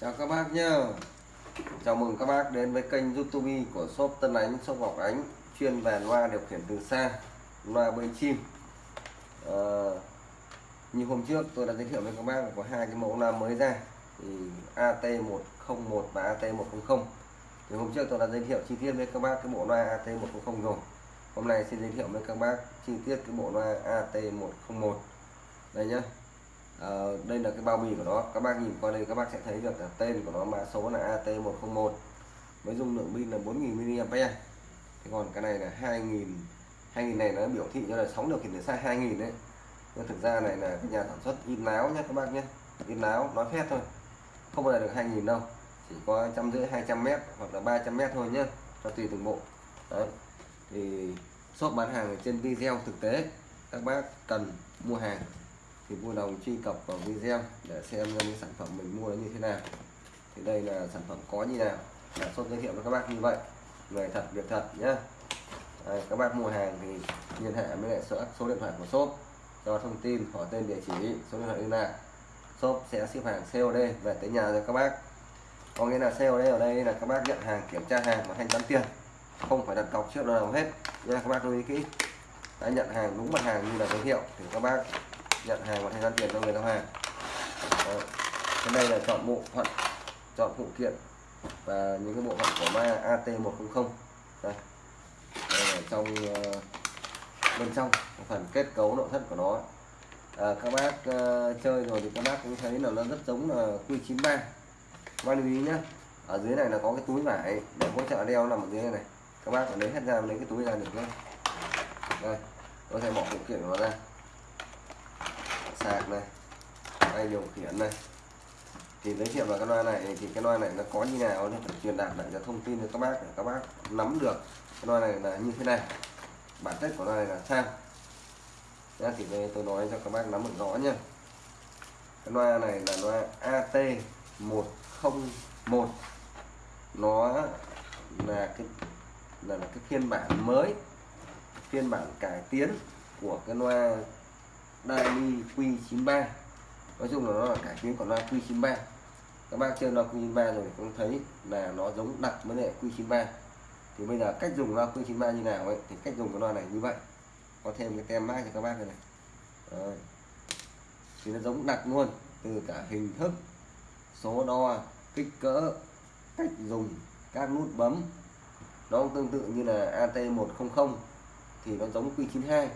chào các bác nhá. Chào mừng các bác đến với kênh youtube của shop Tân Ánh shop Ngọc Ánh chuyên về loa điều khiển từ xa loa bơi chim. À, như hôm trước tôi đã giới thiệu với các bác có hai cái mẫu loa mới ra thì AT101 và AT100 thì hôm trước tôi đã giới thiệu chi tiết với các bác cái bộ loa AT100 rồi. Hôm nay xin giới thiệu với các bác chi tiết cái bộ loa AT101 đây nhá à, đây là cái bao bì của nó. Các bác nhìn qua đây các bác sẽ thấy được tên của nó mã số là AT101 với dung lượng pin là 4.000 mAh. Thế còn cái này là 2.000 2.000 này nó biểu thị cho là sóng điều khiển từ xa 2000 đấy. Nhưng thực ra này là cái nhà sản xuất in láo nhé các bác nhé. In láo nói phép thôi. Không bao giờ được 2.000 đâu. Chỉ có trăm rưỡi 200 mét hoặc là 300 mét thôi nhé. Cho tùy từng bộ. Đấy. Thì shop bán hàng ở trên video thực tế các bác cần mua hàng thì vui lòng truy cập vào video để xem những sản phẩm mình mua như thế nào. Thì đây là sản phẩm có như nào. Là shop giới thiệu với các bác như vậy. Người thật việc thật nhé Đây, các bác mua hàng thì liên hệ với lại số, số điện thoại của shop. Cho thông tin hỏi tên địa chỉ số điện thoại liên lạc. Shop sẽ ship hàng COD về tới nhà cho các bác. Có nghĩa là COD ở đây là các bác nhận hàng kiểm tra hàng và thanh toán tiền. Không phải đặt cọc trước nào hết. Nha các bác lưu ý kỹ. Đã nhận hàng đúng mặt hàng như là giới thiệu thì các bác nhận hàng và thanh toán tiền cho người giao hàng. Đấy. trên đây là chọn bộ phận chọn phụ kiện và những cái bộ phận của ma AT100 đây, đây là trong ờ, bên trong phần kết cấu nội thất của nó. À, các bác uh, chơi rồi thì các bác cũng thấy là nó rất giống là Q93 các bác lưu ý nhé ở dưới này là có cái túi vải để hỗ trợ đeo nằm ở dưới này, các bác phải lấy hết ra lấy cái túi ra được nhé đây tôi sẽ bỏ phụ kiện của nó ra sạc này. Tay điều khiển này. Thì giới thiệu vào cái loa này thì cái loa này nó có như nào nó phải truyền đạt lại cho thông tin cho các bác để các bác nắm được cái loa này là như thế này. Bản chất của loa này là sao? Đó, thì đây tôi nói cho các bác nắm được rõ nhá. Cái loa này là loa AT101 nó là cái là, là cái phiên bản mới phiên bản cải tiến của cái loa Daily Q93. Nói chung là nó là cải tiến của loa Q93. Các bác chơi loa Q93 rồi cũng thấy là nó giống đặc vấn đề Q93. Thì bây giờ cách dùng loa Q93 như nào ấy thì cách dùng cái loa này như vậy. Có thêm cái tem mát cho các bác này, này. Đấy. thì nó giống đặc luôn từ cả hình thức số đo kích cỡ cách dùng các nút bấm. Nó cũng tương tự như là AT100 thì nó giống Q92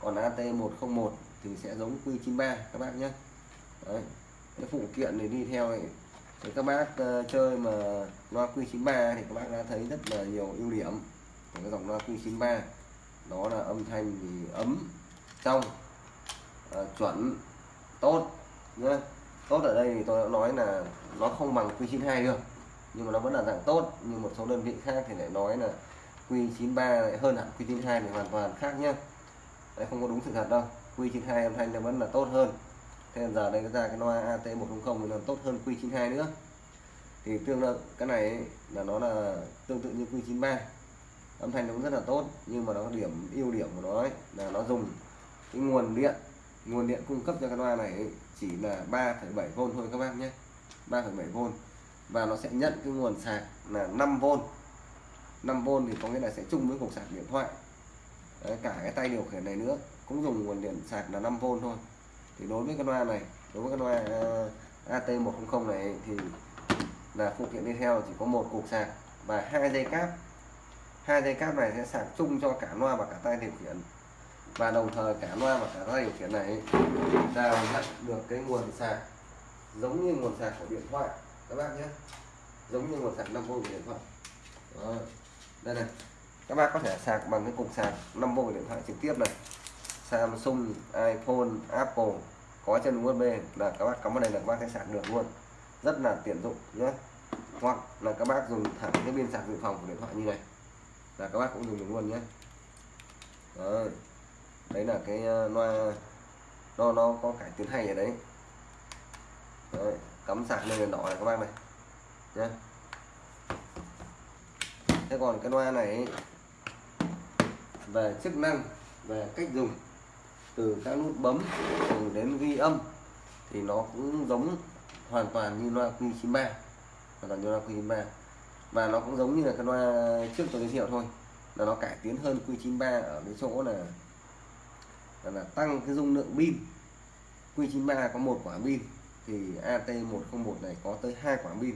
còn AT101 thì sẽ giống Q93 các bác nhé. Đấy. cái phụ kiện này đi theo này thì các bác uh, chơi mà loa Q93 thì các bác đã thấy rất là nhiều ưu điểm của cái dòng loa Q93 đó là âm thanh thì ấm trong uh, chuẩn tốt nhá. Tốt ở đây thì tôi đã nói là nó không bằng Q92 được nhưng mà nó vẫn là dạng tốt như một số đơn vị khác thì lại nói là Q93 lại hơn hẳn Q92 thì hoàn toàn khác nhé Đấy, không có đúng sự thật đâu. Q92 âm thanh nó vẫn là tốt hơn. Thế giờ đây ra cái loa AT100 thì nó tốt hơn Q92 nữa. Thì tương tự cái này là nó là tương tự như Q93 âm thanh nó cũng rất là tốt nhưng mà nó có điểm ưu điểm của nó ấy, là nó dùng cái nguồn điện. Nguồn điện cung cấp cho cái loa này chỉ là 3,7V thôi các bác nhé. 3,7V và nó sẽ nhận cái nguồn sạc là 5V 5V thì có nghĩa là sẽ chung với cục sạc điện thoại. Đấy, cả cái tay điều khiển này nữa cũng dùng nguồn điện sạc là 5V thôi. Thì đối với cái loa này, đối với cái loa AT100 này thì là phụ kiện đi theo chỉ có một cục sạc và hai dây cáp. Hai dây cáp này sẽ sạc chung cho cả loa và cả tay điều khiển. Và đồng thời cả loa và cả tay điều khiển này đào nhận được cái nguồn sạc giống như nguồn sạc của điện thoại. Các bác nhé. Giống như nguồn sạc 5V của điện thoại. Đó. đây này. Các bác có thể sạc bằng cái cục sạc 5V của điện thoại trực tiếp này. Samsung iPhone Apple có chân USB là các bác cắm vào đây là các bác sẽ sạc được luôn. Rất là tiện dụng nhé. Hoặc là các bác dùng thẳng cái pin sạc dự phòng của điện thoại như này là các bác cũng dùng được luôn nhé. Đó, đấy là cái ờ, loa nó nó có cải tiến hay ở đấy, đấy cắm sạc lên đèn đỏ này các bác này nhé. Thế còn cái loa này về chức năng về cách dùng từ các nút bấm từ đến ghi âm thì nó cũng giống hoàn toàn như loa Q93 hoàn toàn như loa Q93 và nó cũng giống như là cái loa trước tôi giới thiệu thôi là nó cải tiến hơn Q93 ở cái chỗ là là, là tăng cái dung lượng pin. Q93 có một quả pin thì AT101 này có tới hai quả pin.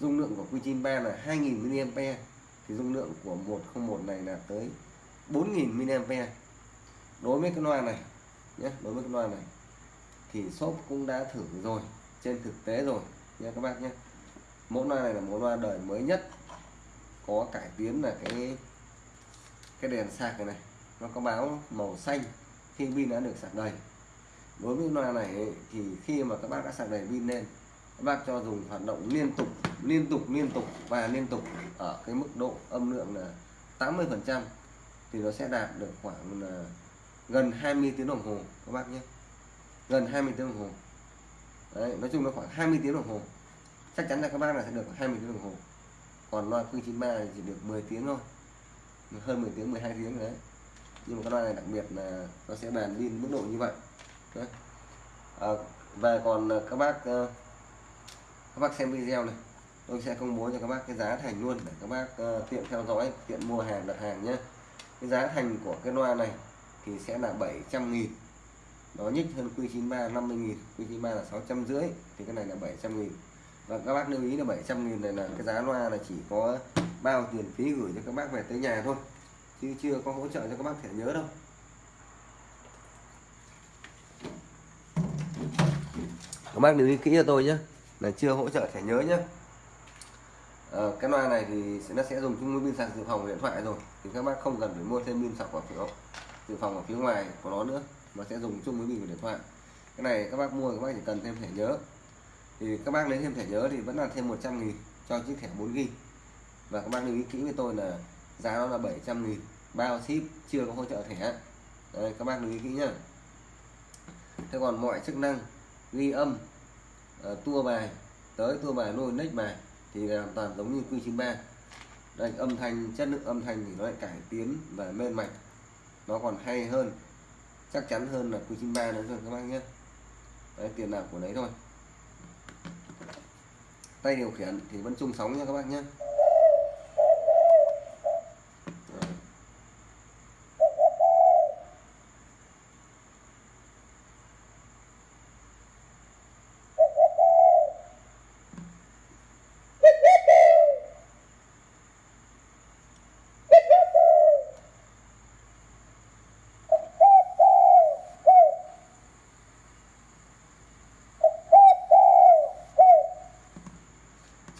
Dung lượng của Q93 là 2000 mAh thì dung lượng của 101 này là tới 4000 mAh đối với cái loa này nhé, đối với cái loa này thì shop cũng đã thử rồi, trên thực tế rồi nha các bác nhé. Mẫu loa này là mẫu loa đời mới nhất, có cải tiến là cái cái đèn sạc này này, nó có báo màu xanh khi pin đã được sạc đầy. Đối với loa này thì khi mà các bác đã sạc đầy pin lên, các bác cho dùng hoạt động liên tục liên tục liên tục và liên tục ở cái mức độ âm lượng là 80 phần trăm thì nó sẽ đạt được khoảng là gần 20 tiếng đồng hồ các bác nhé. Gần 20 tiếng đồng hồ. Đấy, nói chung nó khoảng 20 tiếng đồng hồ. Chắc chắn là các bác là sẽ được 20 tiếng đồng hồ. Còn loa phương 93 thì chỉ được 10 tiếng thôi. Hơn 10 tiếng 12 tiếng đấy. Nhưng mà cái loa này đặc biệt là nó sẽ bàn pin mức độ như vậy. Đấy. À, và còn à, các bác ờ, các bác xem video này. Tôi sẽ công bố cho các bác cái giá thành luôn để các bác uh, tiện theo dõi tiện mua hàng đặt hàng nhé. Cái giá thành của cái loa này thì sẽ là 700 nghìn. Nó nhích hơn Q93 50 nghìn. Q93 là 600 rưỡi thì cái này là 700 nghìn. Và các bác lưu ý là 700 nghìn này là cái giá loa là chỉ có bao tiền phí gửi cho các bác về tới nhà thôi chứ chưa có hỗ trợ cho các bác thẻ nhớ đâu. Các bác lưu ý kỹ cho tôi nhé là chưa hỗ trợ thẻ nhớ nhé. À, cái loa này thì nó sẽ dùng chung với pin sạc dự phòng điện thoại rồi thì các bác không cần phải mua thêm pin sạc của phiếu dự phòng ở phía ngoài của nó nữa. Mà sẽ dùng chung với mình của điện thoại. Cái này các bác mua các bác chỉ cần thêm thẻ nhớ. Thì các bác lấy thêm thẻ nhớ thì vẫn là thêm 100 nghìn cho chiếc thẻ 4 g và các bác lưu ý kỹ với tôi là giá nó là 700 nghìn. Bao ship chưa có hỗ trợ thẻ. Đây, các bác lưu ý kỹ nhá. Thế còn mọi chức năng ghi âm uh, tua bài tới tua bài nuôi next bài thì hoàn toàn giống như Q93 đây âm thanh chất lượng âm thanh thì nó lại cải tiến và mên mạch nó còn hay hơn chắc chắn hơn là Q93 nữa rồi các bác nhé. Đấy, tiền nào của đấy thôi. Tay điều khiển thì vẫn chung sóng nha các bác nhé.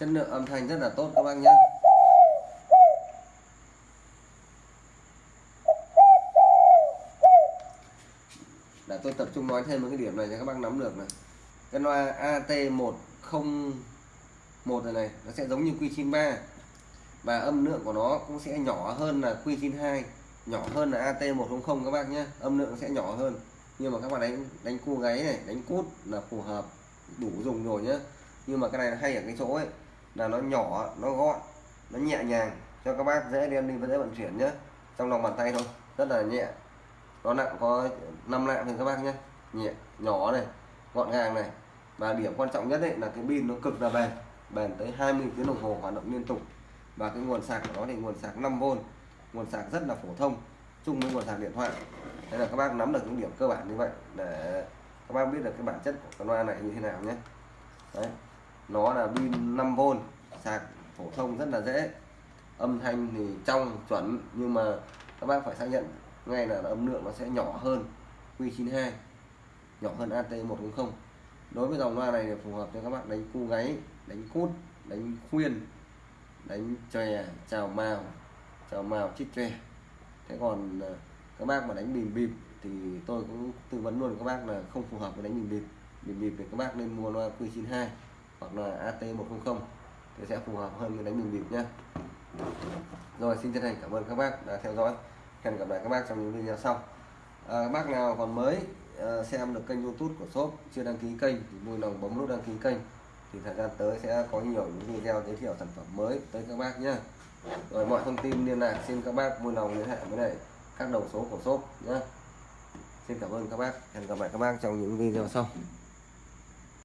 Chất lượng âm thanh rất là tốt các bác nhé. Để tôi tập trung nói thêm một cái điểm này cho các bác nắm được này. Cái loa AT101 này này, nó sẽ giống như Q93 và âm lượng của nó cũng sẽ nhỏ hơn là Q92 nhỏ hơn là AT100 các bác nhé. Âm lượng sẽ nhỏ hơn. Nhưng mà các bạn đánh đánh cua gáy này, đánh cút là phù hợp, đủ dùng rồi nhé. Nhưng mà cái này hay ở cái chỗ ấy là nó nhỏ, nó gọn, nó nhẹ nhàng cho các bác dễ đem đi và dễ vận chuyển nhé. Trong lòng bàn tay thôi, rất là nhẹ. Nó nặng, có 5 lạng thì các bác nhé. Nhẹ, nhỏ này, gọn gàng này. Và điểm quan trọng nhất đấy là cái pin nó cực là bền bền tới 20 tiếng đồng hồ hoạt động liên tục. Và cái nguồn sạc của nó thì nguồn sạc 5V nguồn sạc rất là phổ thông, chung với nguồn sạc điện thoại. Đây là các bác nắm được những điểm cơ bản như vậy để các bác biết được cái bản chất của con loa này như thế nào nhé. Đấy nó là pin 5V sạc phổ thông rất là dễ. Âm thanh thì trong, chuẩn, nhưng mà các bác phải xác nhận ngay là âm lượng nó sẽ nhỏ hơn Q92 nhỏ hơn AT140 đối với dòng loa này thì phù hợp cho các bác đánh cu gáy, đánh cút, đánh khuyên, đánh chòe, chào màu chào màu chích chòe thế còn à, các bác mà đánh bìm bịp thì tôi cũng tư vấn luôn các bác là không phù hợp với đánh bìm bịp. Bìm bịp thì các bác nên mua loa Q92 hoặc là AT100 thì sẽ phù hợp hơn với đánh bình bịp nhé rồi xin chân thành cảm ơn các bác đã theo dõi. Hẹn gặp lại các bác trong những video sau. À, các bác nào còn mới à, xem được kênh youtube của shop chưa đăng ký kênh thì vui lòng bấm nút đăng ký kênh. Thì thời gian tới sẽ có nhiều những video giới thiệu sản phẩm mới tới các bác nhé rồi mọi thông tin liên lạc xin các bác vui lòng liên hệ với lại các đầu số của shop nhé xin cảm ơn các bác. Hẹn gặp lại các bác trong những video sau.